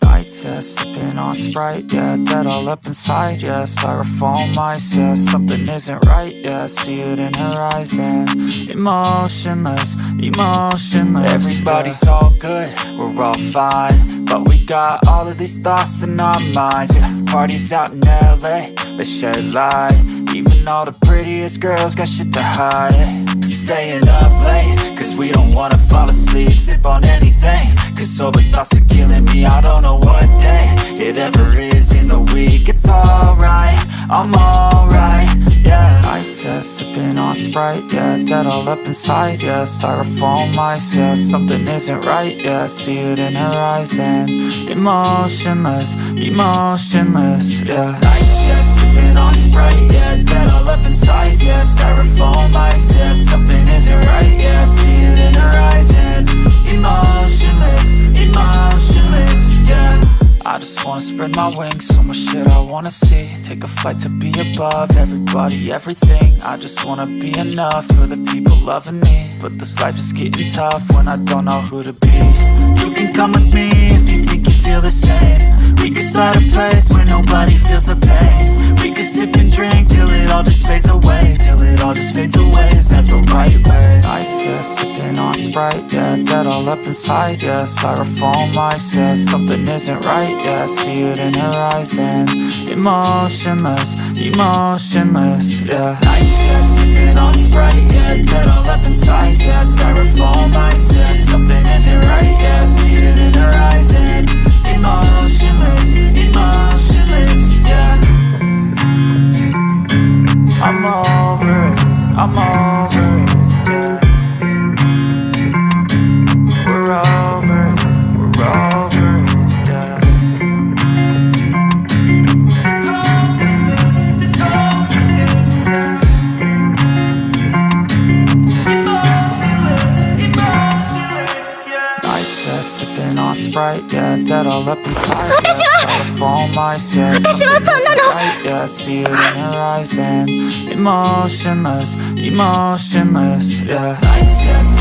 Nights, yeah, sipping on Sprite, yeah Dead all up inside, yeah Styrofoam ice, yeah Something isn't right, yeah See it in her eyes and Emotionless, emotionless Everybody's all good, we're all fine But we got all of these thoughts in our minds, yeah Parties out in LA, let's shed light Even all the prettiest girls got shit to hide, yeah. You staying up late, wanna fall asleep Sip on anything, cause sober thoughts are killing me I don't know what day it ever is in the week. It's alright, I'm alright, yeah. Nights, yeah, sipping on Sprite, yeah. Dead all up inside, yeah. Styrofoam ice, yeah. Something isn't right, yeah. See it in her eyes and Emotionless, emotionless, yeah. I yeah, sipping on Sprite, yeah spread my wings So much shit I wanna see. Take a flight to be above Everybody, everything. I just wanna be enough For the people loving me. But this life is getting tough When I don't know who to be. You can come with me If you think you feel the same. We can start a place Where nobody feels the pain. We can sip and drink Till it all just fades away Till it Sprite Yeah, dead all up inside Yeah, styrofoam ice Yeah, something isn't right Yeah, see it in her eyes And emotionless, emotionless Yeah, nights, yeah, sipping on Sprite Yeah, dead all up inside Yeah, styrofoam ice Sipping on Sprite, yeah, dead all up inside I phone mice, yeah, I See it in your eyes and emotionless, emotionless, yeah. Lights, yeah